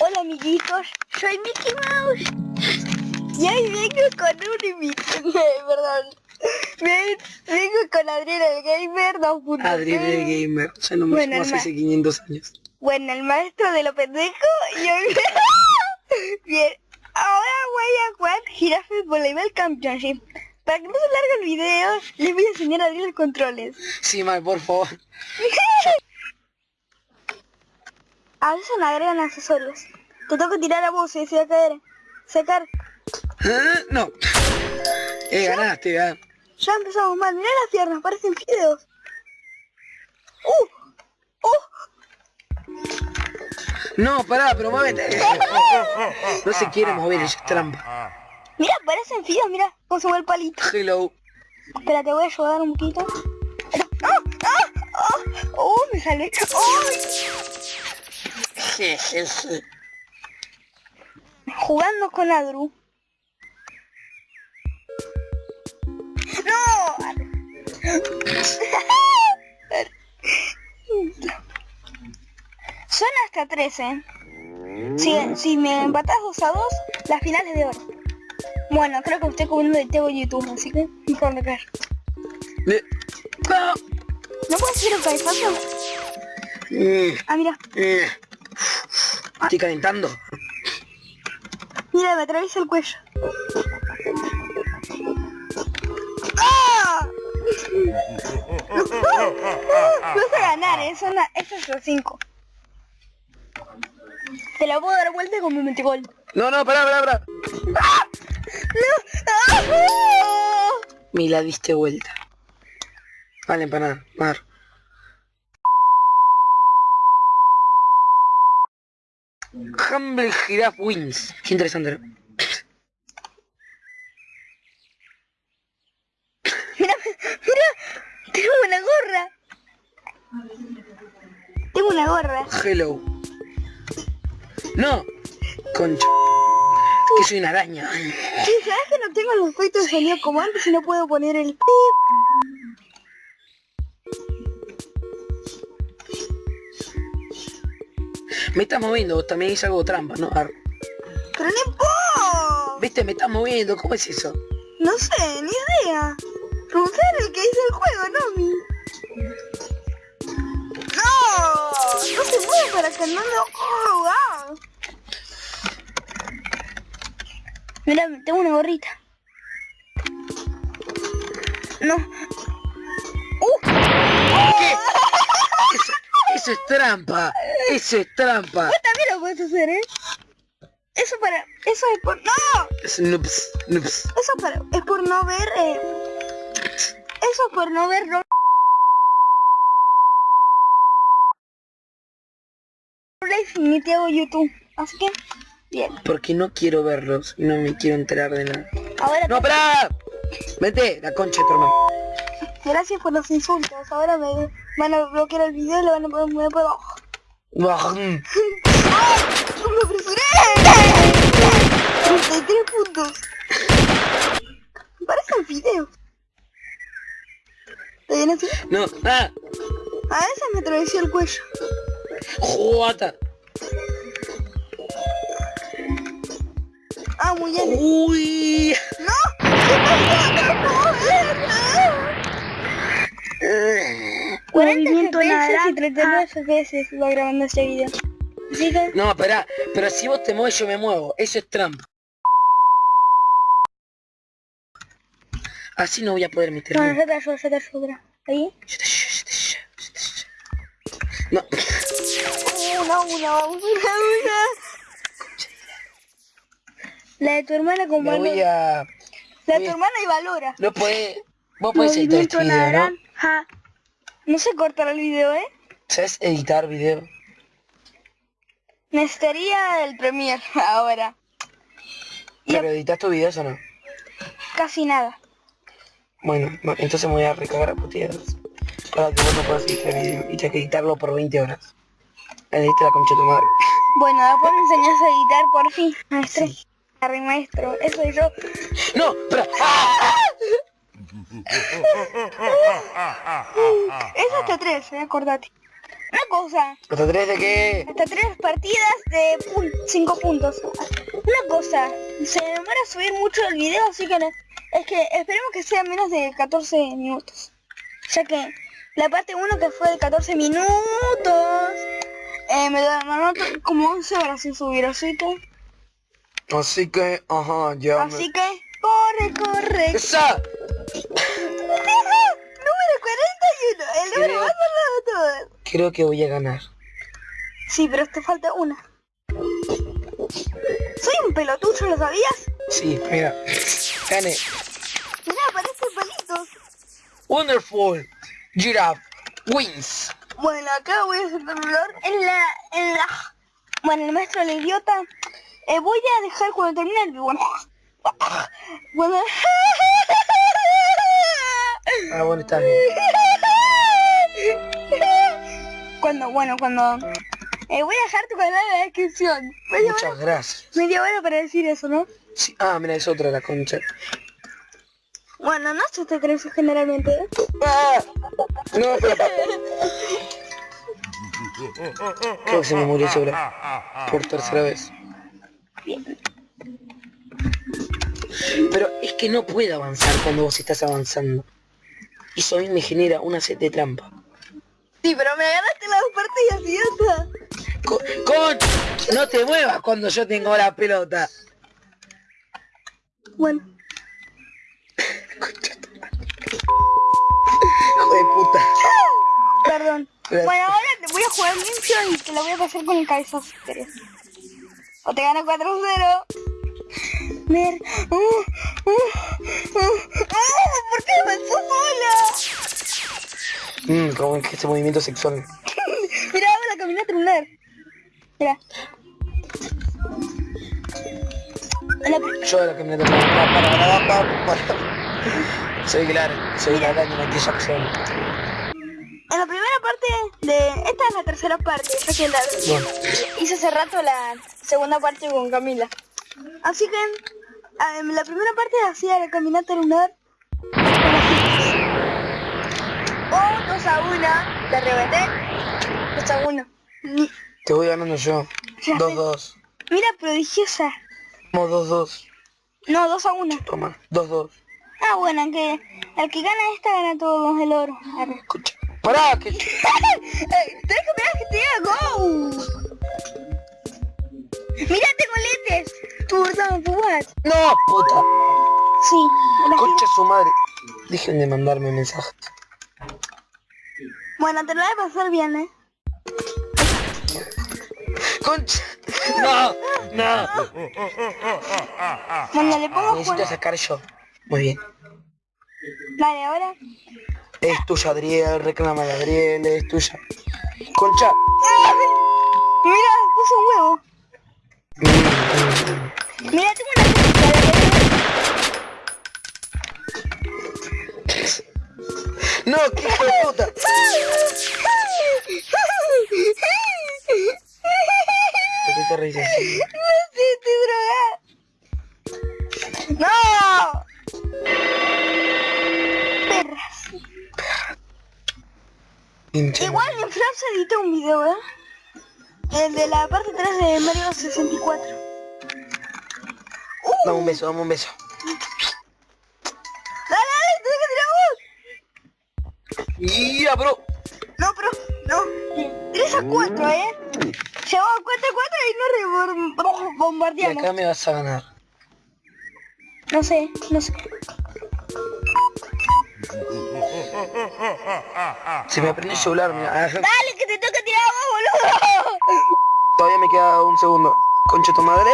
Hola amiguitos, soy Mickey Mouse. Y hoy vengo con un invitado, perdón. Ven- Vengo con Adrián el Gamer 2.0. Adrián el Gamer, ya no me Bueno, llamo hace hermano. hace 500 años. Bueno, el maestro de lo pendejo y hoy... Bien, ahora voy a jugar Giraffe Volleyball Championship. Para que no se largue el video, les voy a enseñar a abrir los controles. Sí, Mae, por favor. A veces me agregan accesorios. Te toca tirar a vos y se va a caer. Sacar. Ah, No. Eh, ganaste, ah. Ya empezamos mal. Mirá las piernas, parecen fideos. ¡Uh! ¡Uh! No, pará, pero muévete. No se quiere mover, ella es trampa. Mira, parecen fideos, mira cómo se mueve el palito. Hello. Espera, te voy a ayudar un poquito. ¡Ah! ¡Ah! ¡Ah! ¡Oh! Me sale. ¡Ay! Jugando con Adru. ¡No! Son hasta 13. Si, si me empatas 2 a 2, las finales de oro. Bueno, creo que estoy comiendo de Teo YouTube, así que mejor no caer. No. ¿No puedes hacer un cabezazo? Mm, Ah, mira. Eh. Estoy calentando. Mira, me atraviesa el cuello. ¡Ah! Vas a ganar, ¿eh? La- Estos son los 5. Te la puedo dar vuelta con mi metegol. No, no, pará, pará, pará. ¡No! ¡Ah! Me la diste vuelta. Vale, empanada. Mar. Humble Giraffe Wins. Qué interesante, ¿no? Mira, mira, tengo una gorra. Tengo una gorra. Hello. No. Concha. Que soy una araña. Sí, ¿sabes que no tengo los efectos de sonido como antes y no puedo poner el pip? Me estás moviendo, también hice algo trampa, ¿no? Ar- Pero no puedo. Viste, me estás moviendo, ¿cómo es eso? No sé, ni idea. Preguntar el que hizo el juego, no mí. ¡No! No se mueve para que no lo jugar. Mira, tengo una gorrita. No. Eso, es trampa. Eso es trampa. Vos también lo puedes hacer, ¿eh? Eso para... Eso es por... ¡No! Es noops. Eso para... Es por no ver... Eh... Eso es por no ver... Rolex ni te hago YouTube. Así que... Bien. Porque no quiero verlos y no me quiero enterar de nada. Ahora... ¡No, pará! Vete, la concha de tu hermano. Gracias por los insultos. Ahora me van a bloquear el video y le van a poner... Me puedo... Buah, ¡Me apresuré! 33 puntos. Parece un video. ¿Está bien así? No, ah, A veces me atravesó el cuello. jota. Ah, muy bien. Uy. ¡No! ¡No! 40 FPS y 39 FPS va grabando este video. Que... No, pará, pero si vos te mueves yo me muevo. Eso es trampa. Así no voy a poder No, meterme. yo te ayudo, yo te ayudo. espera. Ahí. No. Una, una, una, una. La de tu hermana con Me valor. voy a... La de voy tu a- hermana y valora. No podés... Vos podés editar este Movimiento video, ¿no? No se cortará el video, ¿eh? ¿Sabes editar video? Necesitaría el Premiere ahora. ¿Pero editas tus videos o no? casi nada. Bueno, no, entonces me voy a recagar a puteadas. Para que vos no puedas editar el video y tenés que editarlo por 20 horas. Edita la concha de tu madre. Bueno, después me enseñas a editar por fin, maestro. Sí. Maestro. Eso soy yo. No, pero... ¡Ah! Es hasta tres, eh, acordate. Una cosa, ¿Hasta tres de qué? hasta tres partidas de 5 puntos. Una cosa, se demora subir mucho el video, así que no- es que esperemos que sea menos de 14 minutos. Ya que la parte 1 que fue de 14 minutos, eh, me anoto como 11 horas sin subir, así que... Así que, ajá, ya me- Así que, corre, corre. ¡Esa! Número 41, el número Creo- más largo de todos. Creo que voy a ganar. Sí, pero te falta una. Soy un pelotucho, ¿lo sabías? Sí, mira. Gané. Mira, aparecen palitos. Wonderful. Giraffe. Wins. Bueno, acá voy a hacer un olor en la, en la... Bueno, el maestro el idiota. eh, voy a dejar cuando termine el... Bueno, bueno... Ah, bueno, está bien. Cuando, bueno, cuando... eh, voy a dejar tu canal en la descripción. Muchas gracias. media hora para decir eso, ¿no? Sí. Ah, mira, es otra la concha. Bueno, no se te crees generalmente. ¡Ah! No, pero... Creo que se me murió sobre por tercera vez. Pero es que no puedo avanzar cuando vos estás avanzando. Eso a mí me genera una sed de trampa. Sí, pero me agarraste las dos partidas, idiota. Co- ¡Con! No te muevas cuando yo tengo la pelota. Bueno, Hijo de puta. perdón. Gracias. Bueno, ahora te voy a jugar limpio y te la voy a pasar con el cabezazo si querés. O te gano 4-0. Mer... Uh, uh, uh, uh, ¿Por qué avanzó sola? Mmm, como que ese movimiento sexual. Mira, la caminata lunar. Mira. La Yo la camioneta para, para, para, para, para. Soy claro, soy la Jackson. En la primera parte de... Esta es la tercera parte, ya que la... Bueno, hice hace rato la segunda parte con Camila. Así que ah, en la primera parte hacía la caminata lunar 2 a 1. La reventé. 2 a 1. Ni- te voy ganando yo. Ya sé. 2-2. Mira, prodigiosa. Vamos 2-2. No, 2 a 1. Toma, 2-2. Ah, bueno, que el que gana esta gana todo el oro. Escucha. Pará, que... Tenés que mirar que te diga go. Mira, tengo lentes. Tú, no, tú, what? No, puta. Sí, la Concha su madre. Dejen de mandarme mensajes. Bueno, te lo voy a pasar bien, ¿eh? Concha. No, no. Bueno, le pongo Necesito juego. sacar yo. Muy bien. Dale, ahora. Es tuya, Adriel. Reclama a Adriel. Es tuya. Concha. Mira, puse un huevo. Mira, tengo No, qué hijo de puta. ¿Por qué te reís así? No sé, estoy drogada. ¡No! Perras. Pinche Igual en Francia edité un video, ¿eh? El de la parte 3 de Mario 64. Uh, Dame un beso, dame un beso. ¡Ya, bro! No, pero, no. 3 a 4, ¿eh? Llegó a 4 a 4 y no rebor- Y bombardeamos. acá me vas a ganar. No sé, no sé. Se me aprendió el celular, mira. Dale, que te toca tirar a vos, boludo. Todavía me queda un segundo. Concha tu madre.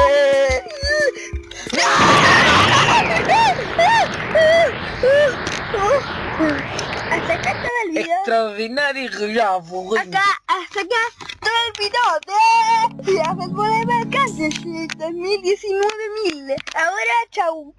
Todo el video de la fútbol de Mercantes 2019 mil. Ahora, chau.